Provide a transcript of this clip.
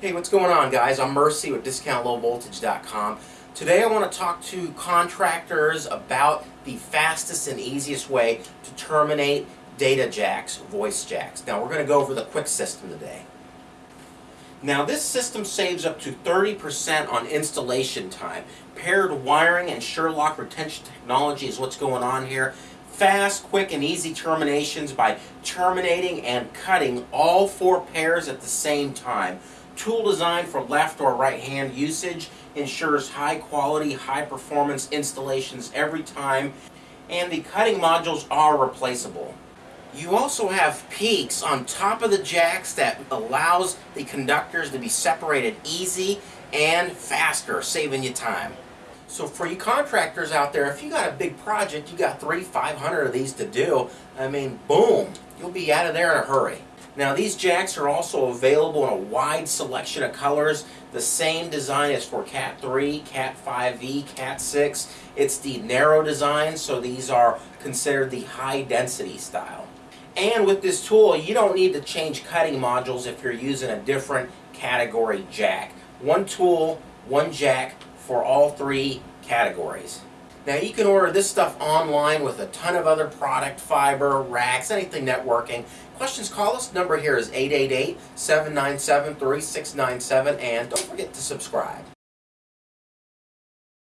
Hey, what's going on guys? I'm Mercy with DiscountLowVoltage.com. Today I want to talk to contractors about the fastest and easiest way to terminate data jacks, voice jacks. Now we're going to go over the quick system today. Now this system saves up to 30% on installation time. Paired wiring and Sherlock retention technology is what's going on here fast, quick, and easy terminations by terminating and cutting all four pairs at the same time. Tool design for left or right hand usage ensures high quality, high performance installations every time, and the cutting modules are replaceable. You also have peaks on top of the jacks that allows the conductors to be separated easy and faster, saving you time. So for you contractors out there, if you got a big project, you got three, 500 of these to do, I mean, boom, you'll be out of there in a hurry. Now these jacks are also available in a wide selection of colors. The same design as for Cat 3, Cat 5e, Cat 6. It's the narrow design, so these are considered the high density style. And with this tool, you don't need to change cutting modules if you're using a different category jack. One tool, one jack, for all three categories. Now you can order this stuff online with a ton of other product, fiber, racks, anything networking. Questions, call us. Number here is 888-797-3697 and don't forget to subscribe.